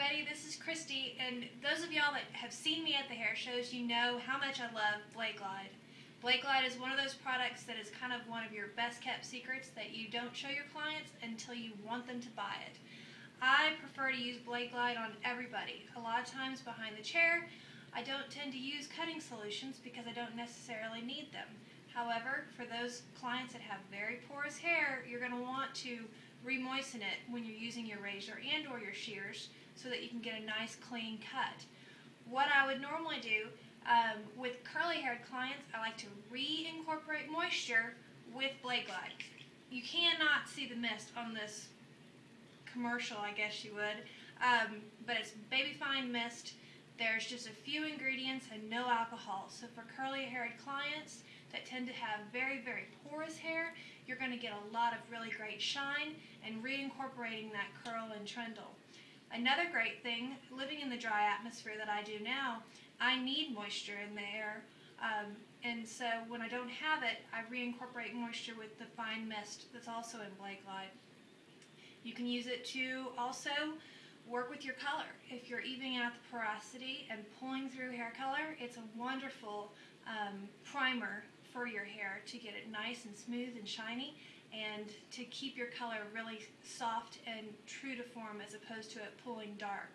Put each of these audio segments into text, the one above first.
everybody, this is Christy, and those of y'all that have seen me at the hair shows, you know how much I love Blade Glide. Blade Glide is one of those products that is kind of one of your best kept secrets that you don't show your clients until you want them to buy it. I prefer to use Blade Glide on everybody. A lot of times behind the chair, I don't tend to use cutting solutions because I don't necessarily need them. However, for those clients that have very porous hair, you're going to want to re-moisten it when you're using your razor and or your shears so that you can get a nice clean cut. What I would normally do um, with curly haired clients, I like to re-incorporate moisture with Blade Glide. You cannot see the mist on this commercial, I guess you would, um, but it's baby fine mist. There's just a few ingredients and no alcohol. So for curly haired clients that tend to have very, very porous hair, you're going to get a lot of really great shine and reincorporating that curl and trundle. Another great thing, living in the dry atmosphere that I do now, I need moisture in the air. Um, and so when I don't have it, I reincorporate moisture with the fine mist that's also in Blade Glide. You can use it to also work with your color. If you're evening out the porosity and pulling through hair color, it's a wonderful um, primer for your hair to get it nice and smooth and shiny and to keep your color really soft and true to form as opposed to it pulling dark.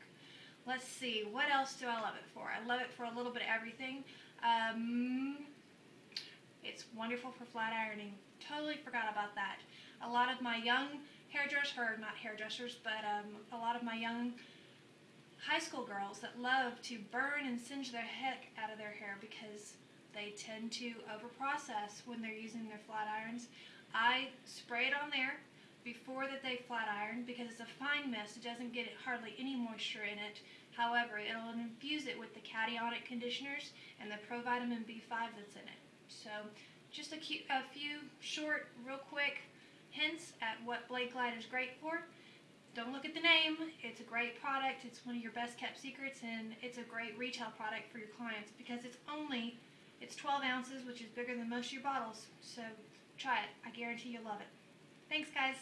Let's see, what else do I love it for? I love it for a little bit of everything. Um, it's wonderful for flat ironing. Totally forgot about that. A lot of my young hairdressers, or not hairdressers, but um, a lot of my young high school girls that love to burn and singe their heck out of their hair because they tend to overprocess when they're using their flat irons. I spray it on there before that they flat iron because it's a fine mist. It doesn't get hardly any moisture in it. However, it'll infuse it with the cationic conditioners and the provitamin B5 that's in it. So just a, a few short, real quick hints at what Blade Glide is great for. Don't look at the name. It's a great product. It's one of your best kept secrets and it's a great retail product for your clients because it's only, it's 12 ounces, which is bigger than most of your bottles. So try it. I guarantee you'll love it. Thanks, guys.